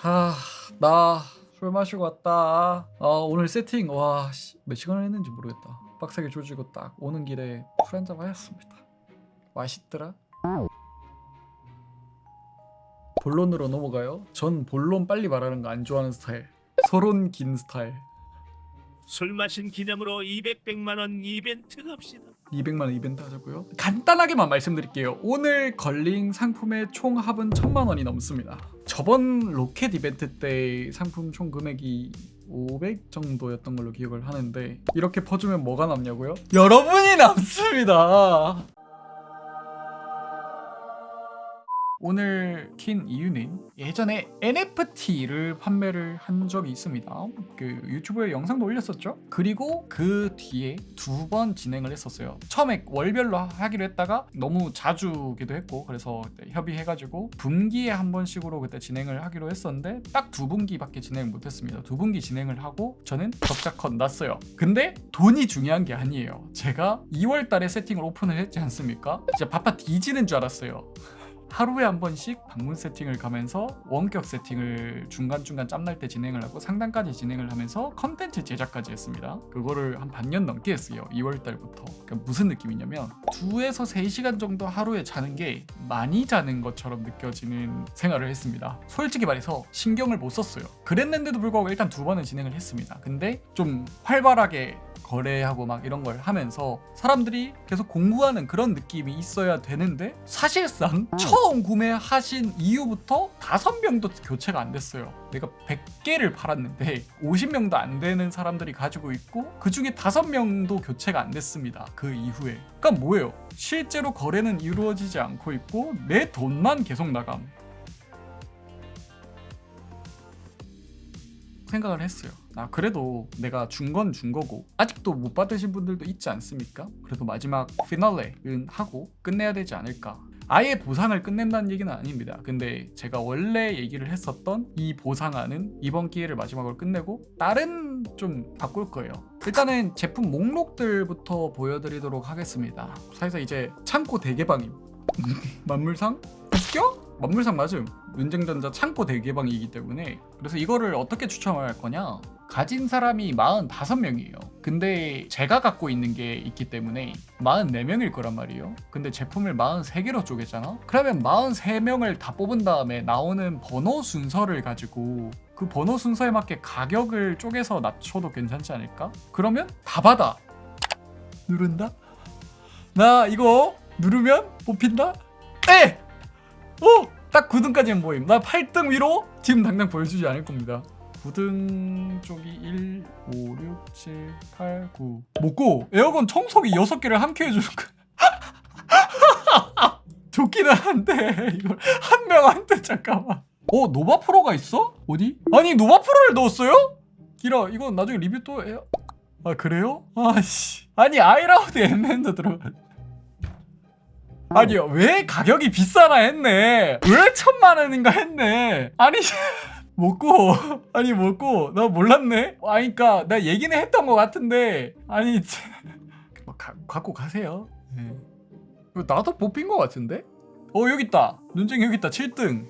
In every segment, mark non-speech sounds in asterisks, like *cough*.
하, 나 술 마시고 왔다. 아, 오늘 세팅 와, 씨, 몇 시간을 했는지 모르겠다. 빡세게 조지고 딱 오는 길에 술 한잔 마셨습니다. 맛있더라. 본론으로 넘어가요. 전 본론 빨리 말하는 거 안 좋아하는 스타일. 서론 긴 스타일. 술 마신 기념으로 200, 100만 원 이벤트 갑시다. 200만 원 이벤트 하자고요. 간단하게만 말씀드릴게요. 오늘 걸린 상품의 총 합은 1000만 원이 넘습니다. 저번 로켓 이벤트 때 상품 총 금액이 500 정도였던 걸로 기억을 하는데 이렇게 퍼주면 뭐가 남냐고요? 여러분이 남습니다. 오늘 킨 이유는 예전에 NFT를 판매를 한 적이 있습니다. 그 유튜브에 영상도 올렸었죠. 그리고 그 뒤에 두 번 진행을 했었어요. 처음에 월별로 하기로 했다가 너무 자주기도 했고 그래서 협의해가지고 분기에 한 번씩으로 그때 진행을 하기로 했었는데 딱 두 분기밖에 진행을 못했습니다. 두 분기 진행을 하고 저는 적자컷 났어요. 근데 돈이 중요한 게 아니에요. 제가 2월 달에 세팅을 오픈을 했지 않습니까? 진짜 바빠 뒤지는 줄 알았어요. 하루에 한 번씩 방문 세팅을 가면서 원격 세팅을 중간중간 짬날 때 진행을 하고 상단까지 진행을 하면서 컨텐츠 제작까지 했습니다. 그거를 한 반년 넘게 했어요. 2월 달부터. 그러니까 무슨 느낌이냐면 2에서 3시간 정도 하루에 자는 게 많이 자는 것처럼 느껴지는 생활을 했습니다. 솔직히 말해서 신경을 못 썼어요. 그랬는데도 불구하고 일단 두 번은 진행을 했습니다. 근데 좀 활발하게 거래하고 막 이런 걸 하면서 사람들이 계속 공부하는 그런 느낌이 있어야 되는데 사실상 처음 구매하신 이후부터 다섯 명도 교체가 안 됐어요. 내가 100개를 팔았는데 50명도 안 되는 사람들이 가지고 있고 그 중에 다섯 명도 교체가 안 됐습니다. 그 이후에. 그러니까 뭐예요? 실제로 거래는 이루어지지 않고 있고 내 돈만 계속 나감. 생각을 했어요. 아 그래도 내가 준 건 준 거고 아직도 못 받으신 분들도 있지 않습니까? 그래도 마지막 피날레는 하고 끝내야 되지 않을까. 아예 보상을 끝낸다는 얘기는 아닙니다. 근데 제가 원래 얘기를 했었던 이 보상안은 이번 기회를 마지막으로 끝내고 다른 좀 바꿀 거예요. 일단은 제품 목록들부터 보여드리도록 하겠습니다. 사실상 이제 창고 대개방임. *laughs* 만물상? 웃겨? 만물상 맞음. 윤쟁전자 창고 대개방이기 때문에 그래서 이거를 어떻게 추첨할 거냐 가진 사람이 45명이에요 근데 제가 갖고 있는 게 있기 때문에 44명일 거란 말이에요 근데 제품을 43개로 쪼갰잖아 그러면 43명을 다 뽑은 다음에 나오는 번호 순서를 가지고 그 번호 순서에 맞게 가격을 쪼개서 낮춰도 괜찮지 않을까? 그러면 다 받아 누른다? 나 이거 누르면 뽑힌다? 에! 오! 딱 9등까지는 모임 나 8등 위로 지금 당장 보여주지 않을 겁니다 9등 쪽이 1, 5, 6, 7, 8, 9 먹고 에어컨 청소기 6개를 함께 해주는 거야 *laughs* 좋기는 한데 이걸 한 명한테 잠깐만 어 노바 프로가 있어? 어디? 아니 노바 프로를 넣었어요? 기라 이건 나중에 리뷰 또 해요 아 그래요? 아씨 아니 아이라우드 엠맨도 들어가 아니요. 왜 가격이 비싸나 했네. 왜 천만 원인가 했네. 아니 *laughs* 먹고 아니 먹고 나 몰랐네. 아니 그니까 나 얘기는 했던 것 같은데. 아니 *laughs* 뭐 가, 갖고 가세요. 네. 나도 뽑힌 것 같은데? 어 여기 있다. 눈쟁이 여기 있다. 7등.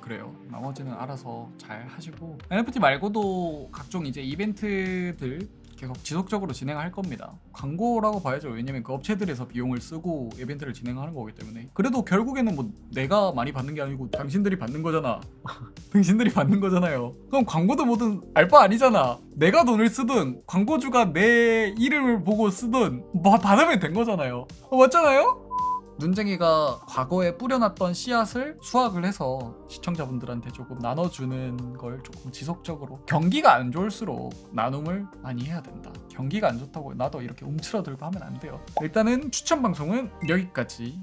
그래요. 나머지는 알아서 잘 하시고. NFT 말고도 각종 이제 이벤트들 계속 지속적으로 진행할 겁니다. 광고라고 봐야죠. 왜냐면 그 업체들에서 비용을 쓰고 이벤트를 진행하는 거기 때문에. 그래도 결국에는 뭐 내가 많이 받는 게 아니고 당신들이 받는 거잖아. *laughs* 당신들이 받는 거잖아요. 그럼 광고도 뭐든 알바 아니잖아. 내가 돈을 쓰든 광고주가 내 이름을 보고 쓰든 뭐 받으면 된 거잖아요. 어, 맞잖아요? 눈쟁이가 과거에 뿌려놨던 씨앗을 수확을 해서 시청자분들한테 조금 나눠주는 걸 조금 지속적으로 경기가 안 좋을수록 나눔을 많이 해야 된다. 경기가 안 좋다고 나도 이렇게 움츠러들고 하면 안 돼요. 일단은 추천 방송은 여기까지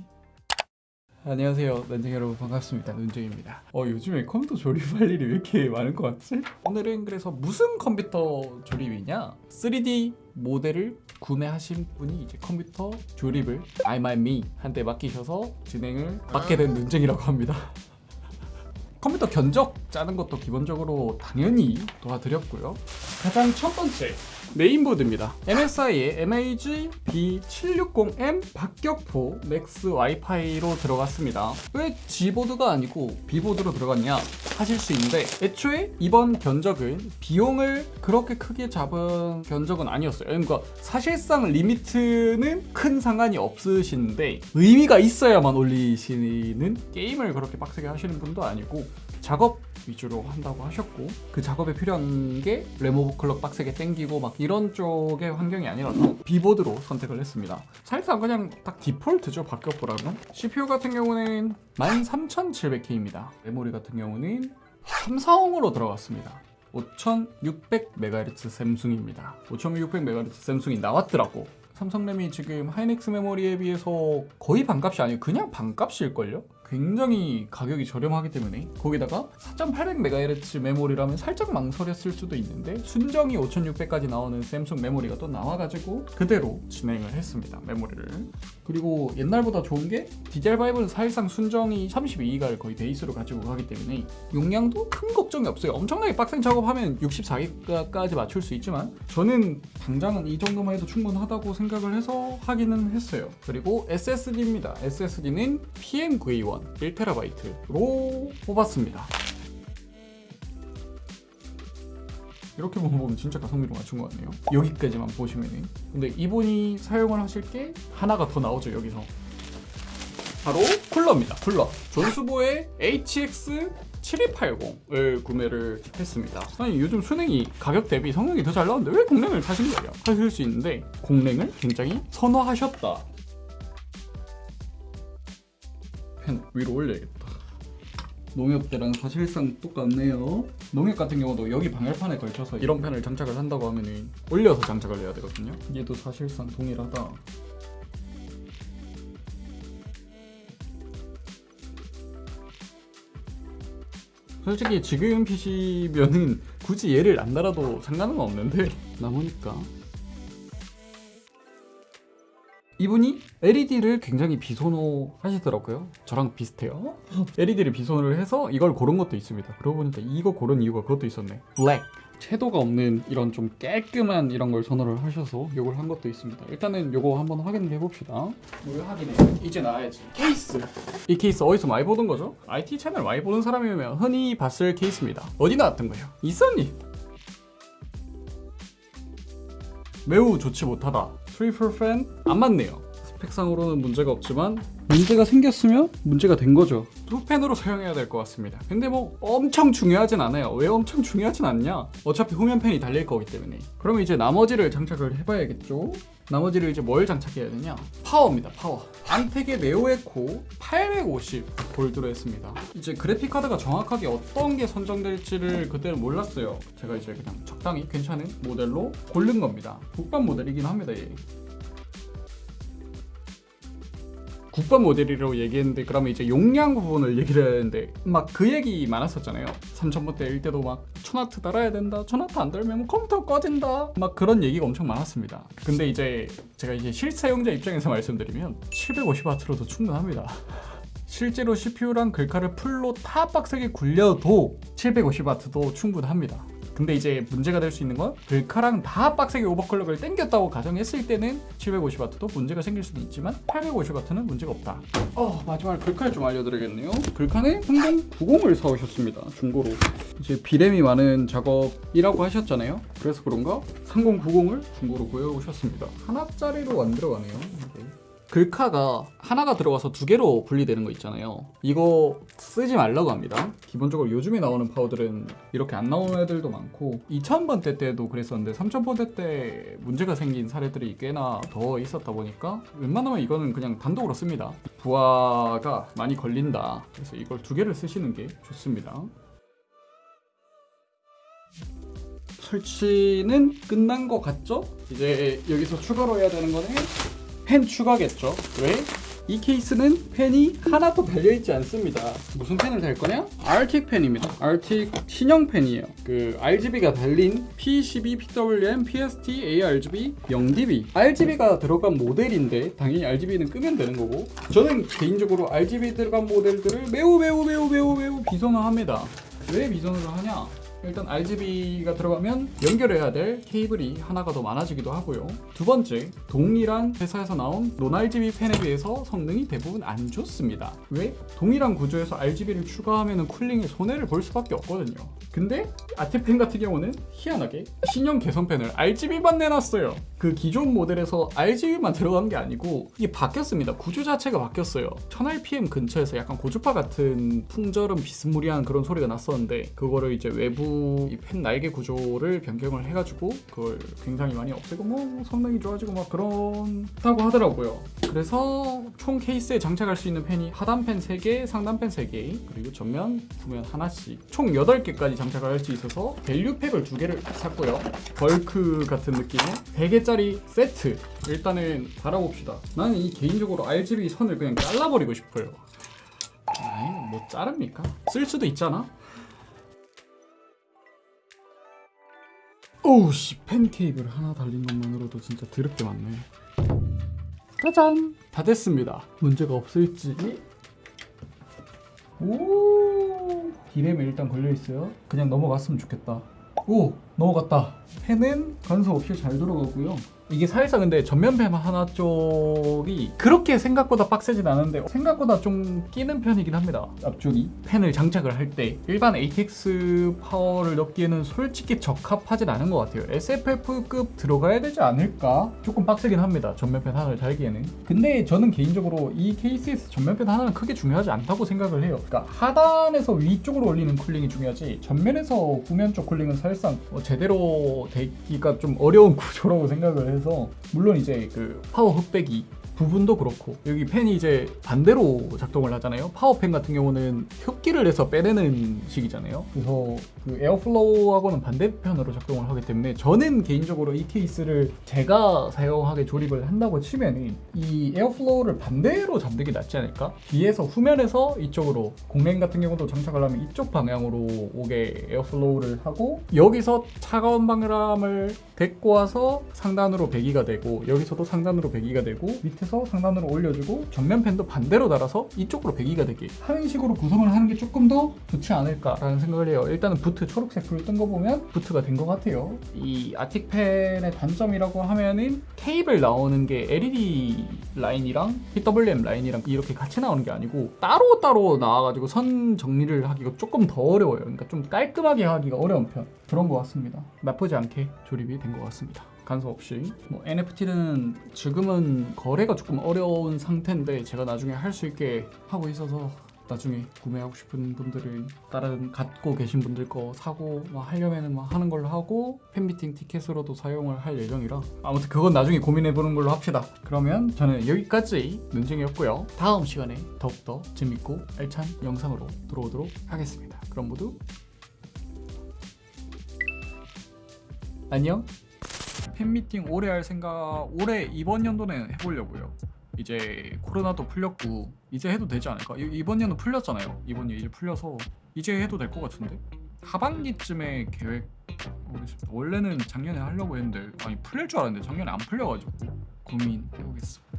안녕하세요 난쟁이 여러분 반갑습니다. 눈쟁입니다. 어 요즘에 컴퓨터 조립할 일이 왜 이렇게 많은 것 같지? 오늘은 그래서 무슨 컴퓨터 조립이냐? 3D 모델을 구매하신 분이 이제 컴퓨터 조립을 I my me 한테 맡기셔서 진행을 맡게 된 눈쟁이라고 합니다. *laughs* 컴퓨터 견적 짜는 것도 기본적으로 당연히 도와드렸고요. 가장 첫 번째 메인보드입니다. MSI의 MAG B760M 박격포 맥스 와이파이로 들어갔습니다. 왜 Z보드가 아니고 B보드로 들어갔냐 하실 수 있는데 애초에 이번 견적은 비용을 그렇게 크게 잡은 견적은 아니었어요. 그러니까 사실상 limit는 큰 상관이 없으신데 의미가 있어야만 올리시는 게임을 그렇게 빡세게 하시는 분도 아니고 작업 위주로 한다고 하셨고 그 작업에 필요한 게 램 오버클럭 빡세게 땡기고 막 이런 쪽의 환경이 아니라서 B보드로 선택을 했습니다. 사실상 그냥 딱 디폴트죠 박격포라면. CPU 같은 경우는 13700K입니다. 메모리 같은 경우는 삼성으로 들어갔습니다. 5600MHz 샘숭입니다. 5600MHz 샘숭이 나왔더라고. 삼성램이 지금 하이닉스 메모리에 비해서 거의 반값이 아니고 그냥 반값일걸요? 굉장히 가격이 저렴하기 때문에 거기다가 4800MHz 메모리라면 살짝 망설였을 수도 있는데 순정이 5600까지 나오는 샘숭 메모리가 또 나와가지고 그대로 진행을 했습니다 메모리를. 그리고 옛날보다 좋은 게 DDR5는 사실상 순정이 32기가를 거의 베이스로 가지고 가기 때문에 용량도 큰 걱정이 없어요. 엄청나게 빡센 작업하면 64기가까지 맞출 수 있지만 저는 당장은 이 정도만 해도 충분하다고 생각을 해서 하기는 했어요. 그리고 SSD입니다. SSD는 PM9A1 1TB로 뽑았습니다. 이렇게 보면 진짜 가성비로 맞춘 것 같네요. 여기까지만 보시면은. 근데 이분이 사용을 하실 게 하나가 더 나오죠 여기서. 바로 쿨러입니다 쿨러. 존수보의 HX 7280을 구매를 했습니다. 아니 요즘 순행이 가격 대비 성능이 더 잘 나오는데 왜 공랭을 사신 거예요? 하실 수 있는데 공랭을 굉장히 선호하셨다 펜 위로 올려야겠다 농협 때랑 사실상 똑같네요. 농협 같은 경우도 여기 방열판에 걸쳐서 이런 펜을 장착을 한다고 하면은 올려서 장착을 해야 되거든요. 얘도 사실상 동일하다. 솔직히 지금 PC면은 굳이 얘를 안 달아도 상관은 없는데 남으니까 이분이 LED를 굉장히 비선호 하시더라고요. 저랑 비슷해요. LED를 비선호를 해서 이걸 고른 것도 있습니다. 그러고 보니까 이거 고른 이유가 그것도 있었네. 블랙. 채도가 없는 이런 좀 깔끔한 이런 걸 선호를 하셔서 이걸 한 것도 있습니다. 일단은 이거 한번 확인을 해봅시다. 뭘 확인해? 이제 나와야지. 케이스. 이 케이스 어디서 많이 보던 거죠? IT 채널 많이 보는 사람이면 흔히 봤을 케이스입니다. 어디 나왔던 거예요? 있었니? 매우 좋지 못하다. 트리플 팬 안 맞네요. 스펙상으로는 문제가 없지만 문제가 생겼으면 문제가 된 거죠. 두 팬으로 사용해야 될 것 같습니다. 근데 뭐 엄청 중요하진 않아요. 왜 엄청 중요하진 않냐? 어차피 후면 팬이 달릴 거기 때문에. 그러면 이제 나머지를 장착을 해봐야겠죠. 나머지를 이제 뭘 장착해야 되냐? 파워입니다. 파워. 안텍의 네오에코 850 골드로 했습니다. 이제 그래픽 카드가 정확하게 어떤 게 선정될지를 그때는 몰랐어요. 제가 이제 그냥 적당히 괜찮은 모델로 고른 겁니다. 국밥 모델이긴 합니다. 얘. 국밥 모델이라고 얘기했는데 그러면 이제 용량 부분을 얘기를 되는데 막 그 얘기 많았었잖아요. 3000번대 일 때도 막 천와트 달아야 된다 천와트 안 달면 뭐 컴퓨터 꺼진다 막 그런 얘기가 엄청 많았습니다. 근데 이제 제가 이제 실사용자 입장에서 말씀드리면 750W로도 충분합니다. *laughs* 실제로 CPU랑 글카를 풀로 타 빡세게 굴려도 750W도 충분합니다 근데 이제 문제가 될 수 있는 건 글카랑 다 빡세게 오버클럭을 땡겼다고 가정했을 때는 750W도 문제가 생길 수도 있지만 850W는 문제가 없다. 어 마지막으로 글카를 좀 알려드리겠네요. 글카는 3090을 사오셨습니다. 중고로. 이제 비램이 많은 작업이라고 하셨잖아요. 그래서 그런가 3090을 중고로 구해오셨습니다. 하나짜리로 안 들어가네요. 글카가 하나가 들어가서 두 개로 분리되는 거 있잖아요. 이거 쓰지 말라고 합니다. 기본적으로 요즘에 나오는 파워들은 이렇게 안 나오는 애들도 많고 2000번대 때도 그랬었는데 3000번대 때 문제가 생긴 사례들이 꽤나 더 있었다 보니까 웬만하면 이거는 그냥 단독으로 씁니다. 부하가 많이 걸린다. 그래서 이걸 두 개를 쓰시는 게 좋습니다. 설치는 끝난 것 같죠? 이제 여기서 추가로 해야 되는 거는 펜 추가겠죠. 왜? 이 케이스는 펜이 하나도 달려있지 않습니다. 무슨 펜을 달 거냐? 알틱 펜입니다. 알틱 신형 펜이에요. 그 RGB가 달린 P12, PWM, PST, ARGB, 0DB. RGB가 들어간 모델인데 당연히 RGB는 끄면 되는 거고 저는 개인적으로 RGB 들어간 모델들을 매우 매우 매우 매우 매우 비선호합니다. 왜 비선호를 하냐? 일단 RGB가 들어가면 연결해야 될 케이블이 하나가 더 많아지기도 하고요. 두 번째, 동일한 회사에서 나온 논 RGB 팬에 비해서 성능이 대부분 안 좋습니다. 왜? 동일한 구조에서 RGB를 추가하면 쿨링에 손해를 볼 수밖에 없거든요. 근데 아티팬 같은 경우는 희한하게 신형 개선팬을 RGB만 내놨어요. 그 기존 모델에서 RGB만 들어간 게 아니고 이게 바뀌었습니다. 구조 자체가 바뀌었어요. 1000rpm 근처에서 약간 고주파 같은 풍절음 비스무리한 그런 소리가 났었는데 그거를 이제 외부 이 팬 날개 구조를 변경을 해가지고 그걸 굉장히 많이 없애고 뭐 성능이 좋아지고 막 그런다고 하더라고요. 그래서 총 케이스에 장착할 수 있는 팬이 하단 팬 3개, 상단 팬 3개, 그리고 전면, 후면 하나씩 총 8개까지 장착을 할 수 있어서 value pack을 2개를 샀고요. 벌크 같은 느낌의 100개짜리 세트 일단은 달아봅시다. 나는 이 개인적으로 RGB 선을 그냥 잘라버리고 싶어요. 아이 뭐 자릅니까? 쓸 수도 있잖아. 오우씨 펜 케이블 하나 달린 것만으로도 진짜 드럽게 많네. 짜잔 다 됐습니다. 문제가 없을지. 오 디램에 일단 걸려 있어요. 그냥 넘어갔으면 좋겠다. 오 넘어갔다. 펜은 간섭 없이 잘 들어가고요. 이게 사실상 근데 전면펜 하나 쪽이 그렇게 생각보다 빡세진 않은데 생각보다 좀 끼는 편이긴 합니다. 앞쪽이 펜을 장착을 할 때 일반 ATX 파워를 넣기에는 솔직히 적합하진 않은 것 같아요. SFF급 들어가야 되지 않을까? 조금 빡세긴 합니다. 전면팬 하나를 달기에는. 근데 저는 개인적으로 이 케이스에서 전면팬 하나는 크게 중요하지 않다고 생각을 해요. 그러니까 하단에서 위쪽으로 올리는 cooling이 중요하지 전면에서 후면 쪽 cooling은 사실상 뭐 제대로 되기가 좀 어려운 구조라고 생각을 해서 물론 이제 그 파워 흡배기 부분도 그렇고 여기 팬이 이제 반대로 작동을 하잖아요. 파워팬 같은 경우는 흡기를 해서 빼내는 식이잖아요. 그래서 그 airflow하고는 반대편으로 작동을 하기 때문에 저는 개인적으로 이 케이스를 제가 사용하게 조립을 한다고 치면은 이 airflow를 반대로 게 낫지 않을까? 뒤에서 후면에서 이쪽으로 공랭 같은 경우도 장착을 하면 이쪽 방향으로 오게 airflow를 하고 여기서 차가운 바람을 데리고 와서 상단으로 배기가 되고 여기서도 상단으로 배기가 되고 밑에서 상단으로 올려주고 정면 팬도 반대로 달아서 이쪽으로 배기가 되게 하는 식으로 구성을 하는 게 조금 더 좋지 않을까라는 생각을 해요. 일단은 부트 초록색 불 뜬 거 보면 부트가 된 것 같아요. 이 아틱팬의 단점이라고 하면은 케이블 나오는 게 LED 라인이랑 PWM 라인이랑 이렇게 같이 나오는 게 아니고 따로 따로 나와가지고 선 정리를 하기가 조금 더 어려워요. 그러니까 좀 깔끔하게 하기가 어려운 편 그런 것 같습니다. 나쁘지 않게 조립이 된 것 같습니다. 간섭 없이 뭐 NFT는 지금은 거래가 조금 어려운 상태인데 제가 나중에 할 수 있게 하고 있어서 나중에 구매하고 싶은 분들은 다른 갖고 계신 분들 거 사고 뭐 하려면은 뭐 하는 걸로 하고 팬미팅 티켓으로도 사용을 할 예정이라 아무튼 그건 나중에 고민해 보는 걸로 합시다. 그러면 저는 여기까지 논쟁이었고요. 다음 시간에 더욱더 재밌고 알찬 영상으로 돌아오도록 하겠습니다. 그럼 모두 안녕. 팬미팅 올해 할 생각 올해 이번 연도는 해보려고요. 이제 코로나도 풀렸고 이제 해도 되지 않을까? 이- 이번 년은 풀렸잖아요. 이번 년 이제 풀려서 이제 해도 될 것 같은데 하반기쯤에 계획. 원래는 작년에 하려고 했는데 아니 풀릴 줄 알았는데 작년에 안 풀려가지고 고민해보겠습니다.